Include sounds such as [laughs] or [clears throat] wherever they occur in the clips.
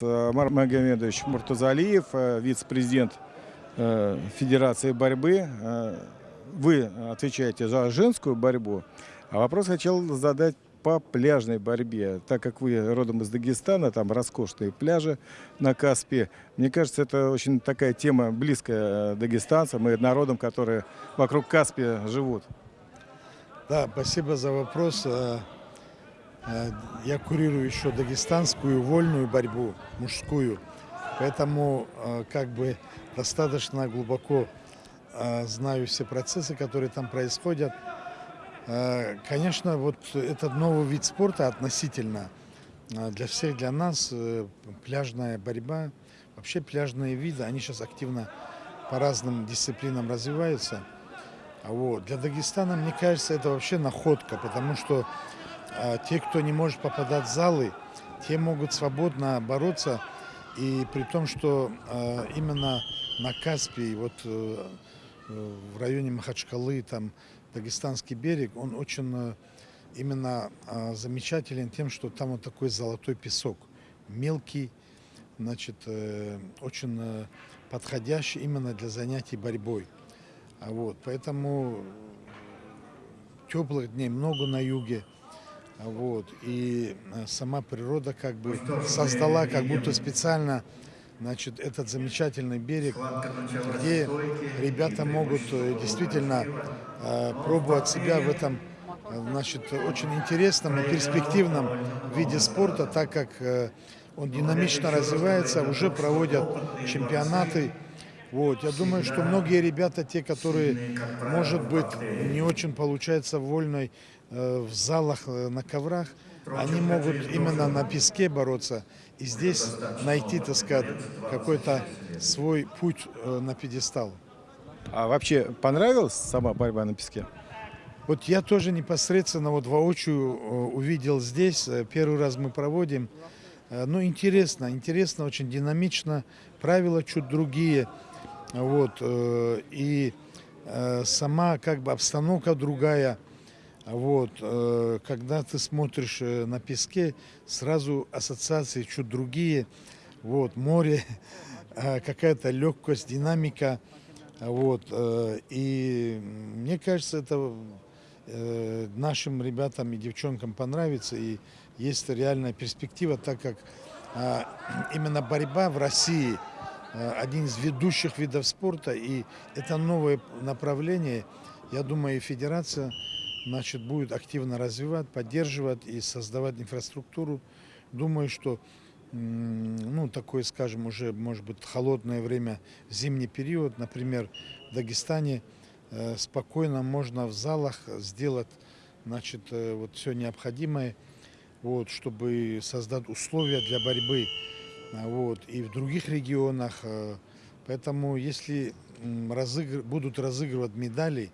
Амар Магомедович Муртазалиев, э, вице-президент э, Федерации борьбы. Э, Вы отвечаете за женскую борьбу. А вопрос хотел задать по пляжной борьбе. Так как вы родом из Дагестана, там роскошные пляжи на Каспе. Мне кажется, это очень такая тема близкая дагестанцам и народам, которые вокруг Каспия живут. Да, спасибо за вопрос. Э, Я курирую еще дагестанскую вольную борьбу, мужскую. Поэтому э, как бы достаточно глубоко э, знаю все процессы, которые там происходят. Конечно, вот этот новый вид спорта относительно для всех, для нас, пляжная борьба, вообще пляжные виды, они сейчас активно по разным дисциплинам развиваются. А Вот. Для Дагестана, мне кажется, это вообще находка, потому что а, те, кто не может попадать в залы, те могут свободно бороться. И при том, что а, именно на Каспии, вот э, э, в районе Махачкалы, там Дагестанский берег, он очень э, именно а, замечателен тем, что там вот такой золотой песок, мелкий, значит, э, очень э, подходящий именно для занятий борьбой. Вот, поэтому теплых дней много на юге. Вот, и э, сама природа как бы создала как будто специально значит, этот замечательный берег, где ребята могут э, действительно э, пробовать себя в этом значит, очень интересном и перспективном виде спорта, так как э, он динамично развивается, уже проводят чемпионаты. Вот. Я думаю, что многие ребята, те, которые, может быть, не очень получается в вольной, в залах, э, на коврах, они могут именно на песке бороться и здесь найти, так сказать, какой-то свой путь э, на пьедестал. А вообще понравилась сама борьба на песке? Вот я тоже непосредственно вот воочию э, увидел здесь. Э, Первый раз мы проводим. Э, Ну, интересно, интересно, очень динамично. Правила чуть другие. Вот. э, И э, сама как бы обстановка другая. Вот. э, Когда ты смотришь э, на песке, сразу ассоциации чуть другие. Вот. Море, [laughs] э, какая-то легкость, динамика. Вот. И мне кажется, это нашим ребятам и девчонкам понравится. И есть реальная перспектива, так как а, [clears throat] именно борьба в России один из ведущих видов спорта. И это новое направление. Я думаю, и федерация значит, будет активно развивать, поддерживать и создавать инфраструктуру. Думаю, что ну, такое, скажем, уже, может быть, холодное время, зимний период, например, в Дагестане, э, спокойно можно в залах сделать, значит, э, вот все необходимое, вот, чтобы создать условия для борьбы, а, вот, и в других регионах. э, Поэтому, если разыгр- будут разыгрывать медали,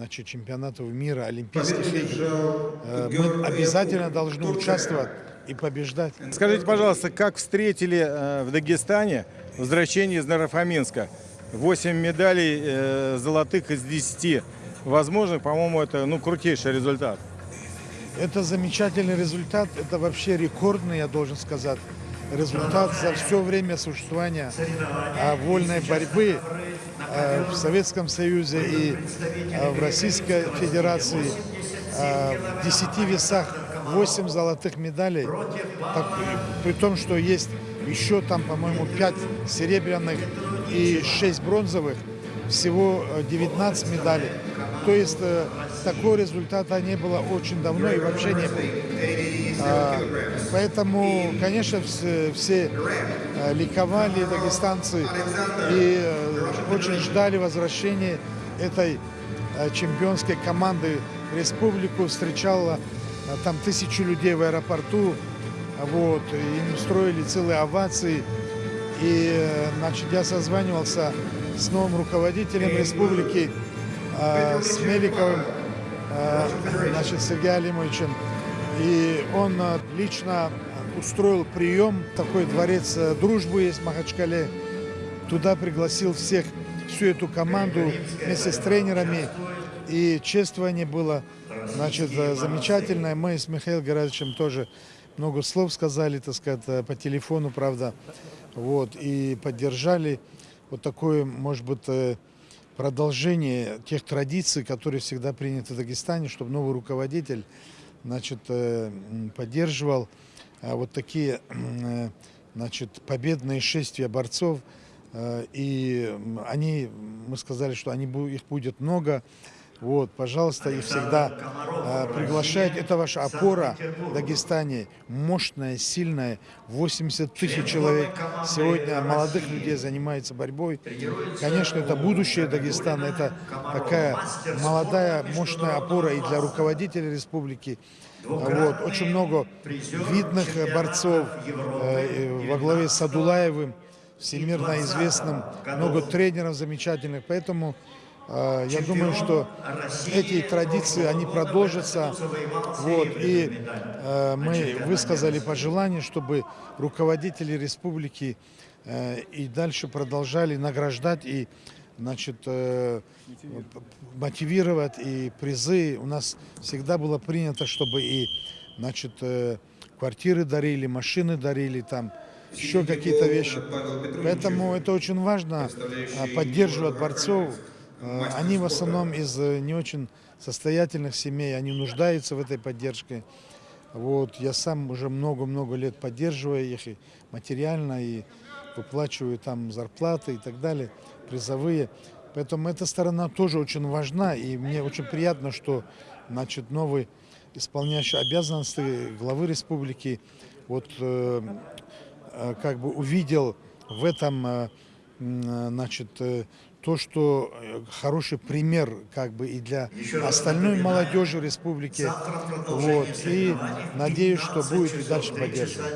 значит, чемпионатов мира, Олимпийских игр, э, мы обязательно должны участвовать и побеждать. Скажите, пожалуйста, как встретили э, в Дагестане возвращение из Нарафаминска? 8 медалей э, золотых из 10 возможных, по-моему, это ну, крутейший результат. Это замечательный результат, это вообще рекордный, я должен сказать, результат за все время существования а, вольной борьбы а, в Советском Союзе и а, в Российской Федерации. В 10 весах 8 золотых медалей, Так, при том, что есть еще там, по-моему, 5 серебряных и 6 бронзовых, всего э, 19 медалей. То есть э, такого результата не было очень давно и вообще не было. А, Поэтому, конечно, все, все э, ликовали дагестанцы и э, очень ждали возвращения этой чемпионской команды республику. Встречала там тысячу людей в аэропорту. Вот, им устроили целые овации. И, значит, я созванивался с новым руководителем республики, э, с Меликовым, э, значит, Сергеем Алимовичем. И он э, лично устроил прием, такой дворец дружбы есть в Махачкале. Туда пригласил всех, всю эту команду вместе с тренерами. И чествование было, значит, замечательное. Мы с Михаилом Георгиевичем тоже много слов сказали, так сказать, э, по телефону, правда, вот, и поддержали вот такое, может быть, э, продолжение тех традиций, которые всегда приняты в Дагестане, чтобы новый руководитель, значит, э, поддерживал э, вот такие, э, значит, победные шествия борцов, и они, мы сказали, что они, их будет много. Вот, пожалуйста, их всегда э, приглашают. Это ваша опора в Дагестане. Мощная, сильная. 80 тысяч человек сегодня молодых людей занимается борьбой. Конечно, это будущее Дагестана. Это такая молодая, мощная опора и для руководителей республики. Вот, очень много видных борцов э, во главе с Адулаевым всемирно известным, много тренеров замечательных, поэтому я думаю, что эти традиции, они продолжатся, вот, и э, мы высказали пожелание, чтобы руководители республики э, и дальше продолжали награждать и значит, э, мотивировать и призы. У нас всегда было принято, чтобы и значит, квартиры дарили, машины дарили, там еще какие-то вещи. Поэтому это очень важно а, поддерживать борцов. Э, Они в основном из э, не очень состоятельных семей, они нуждаются в этой поддержке. Вот, я сам уже много-много лет поддерживаю их и материально, и выплачиваю там зарплаты и так далее, призовые. Поэтому эта сторона тоже очень важна, и мне очень приятно, что значит, новый исполняющий обязанности главы республики вот, э, э, как бы увидел в этом значит, э, то, что э, хороший пример как бы и для остальной молодежи республики. Вот, и надеюсь, что будет и дальше поддерживать.